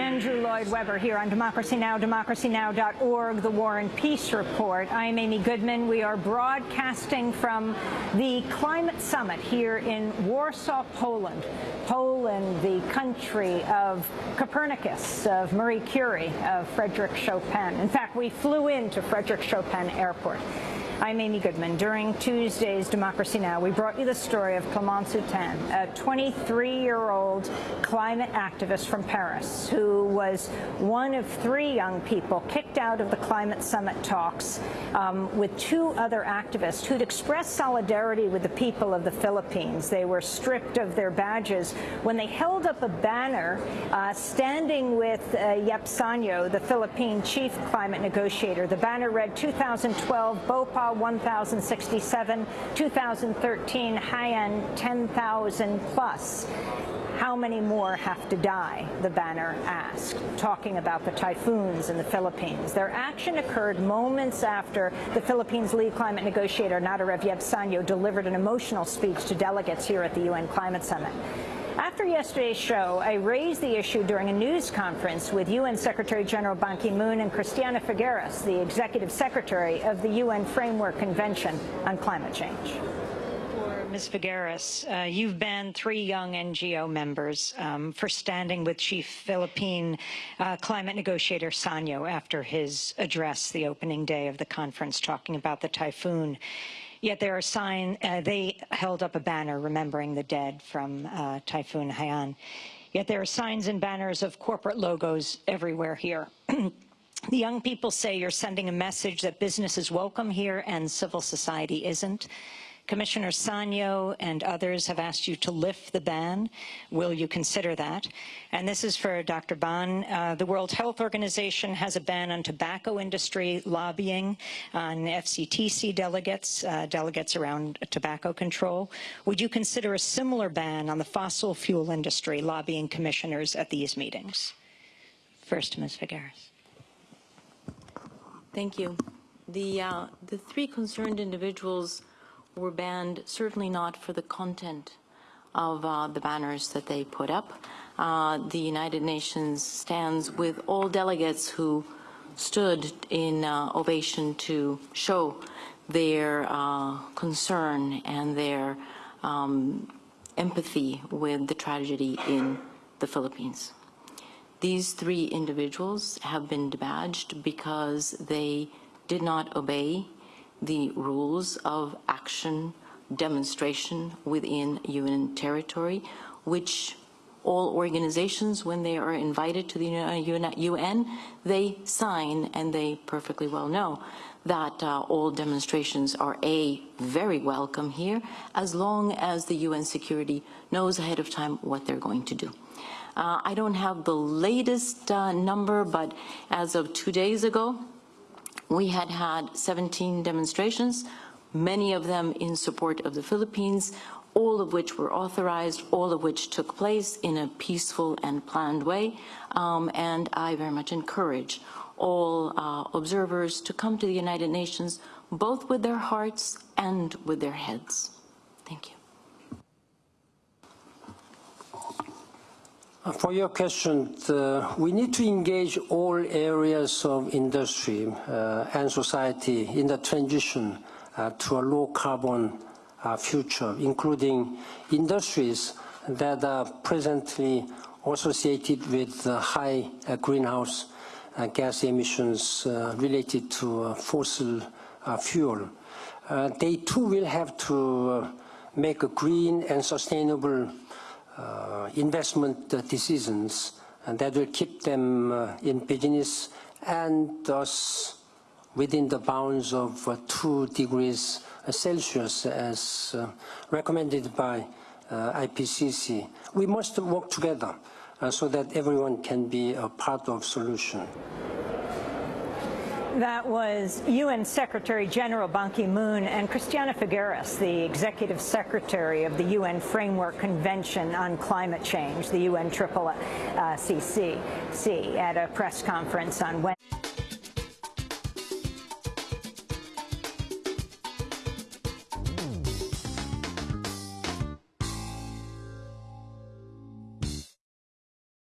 Andrew Lloyd Webber here on Democracy Now!, democracynow.org, the War and Peace Report. I'm Amy Goodman. We are broadcasting from the Climate Summit here in Warsaw, Poland. Poland, the country of Copernicus, of Marie Curie, of Frederick Chopin. In fact, we flew into Frederick Chopin Airport. I'm Amy Goodman. During Tuesday's Democracy Now!, we brought you the story of Clémence Hutin, a 23-year-old climate activist from Paris who was one of three young people kicked out of the climate summit talks um, with two other activists who'd expressed solidarity with the people of the Philippines. They were stripped of their badges when they held up a banner uh, standing with uh, Yeb Saño, the Philippine chief climate negotiator. The banner read 2012 Bopha 1,067, 2013 Haiyan 10,000 plus. How many more have to die, the banner asked, talking about the typhoons in the Philippines. Their action occurred moments after the Philippines' lead climate negotiator, Naderev Yeb Saño, delivered an emotional speech to delegates here at the UN Climate Summit. After yesterday's show, I raised the issue during a news conference with UN Secretary General Ban Ki-moon and Christiana Figueres, the Executive Secretary of the UN Framework Convention on Climate Change. Ms. Figueres, uh, you've banned three young NGO members um, for standing with Chief Philippine uh, climate negotiator Saño after his address the opening day of the conference talking about the typhoon. Yet there are signs, uh, they held up a banner remembering the dead from uh, Typhoon Haiyan. Yet there are signs and banners of corporate logos everywhere here. the young people say you're sending a message that business is welcome here and civil society isn't. Commissioner Saño and others have asked you to lift the ban. Will you consider that? And this is for Dr. Ban. Uh, the World Health Organization has a ban on tobacco industry lobbying on FCTC delegates, uh, delegates around tobacco control. Would you consider a similar ban on the fossil fuel industry lobbying commissioners at these meetings? First, Ms. Figueres. Thank you. The, uh, the three concerned individuals were banned, certainly not for the content of uh, the banners that they put up. Uh, the United Nations stands with all delegates who stood in uh, ovation to show their uh, concern and their um, empathy with the tragedy in the Philippines. These three individuals have been debadged because they did not obey the rules of action demonstration within UN territory, which all organizations, when they are invited to the UN, they sign and they perfectly well know that uh, all demonstrations are A, very welcome here, as long as the UN security knows ahead of time what they're going to do. Uh, I don't have the latest uh, number, but as of two days ago, we had had 17 demonstrations, many of them in support of the Philippines, all of which were authorized, all of which took place in a peaceful and planned way. Um, and I very much encourage all uh, observers to come to the United Nations, both with their hearts and with their heads. Thank you. For your question, uh, we need to engage all areas of industry uh, and society in the transition uh, to a low-carbon uh, future, including industries that are presently associated with high uh, greenhouse gas emissions related to fossil fuel. they too will have to make a green and sustainable uh, Uh, investment uh, decisions and that will keep them uh, in business and thus within the bounds of uh, 2 degrees uh, Celsius as recommended by IPCC. We must work together so that everyone can be a part of solution. That was UN Secretary General Ban Ki-moon and Christiana Figueres, the Executive Secretary of the UN Framework Convention on Climate Change, the UN Triple uh, at a press conference on Wednesday.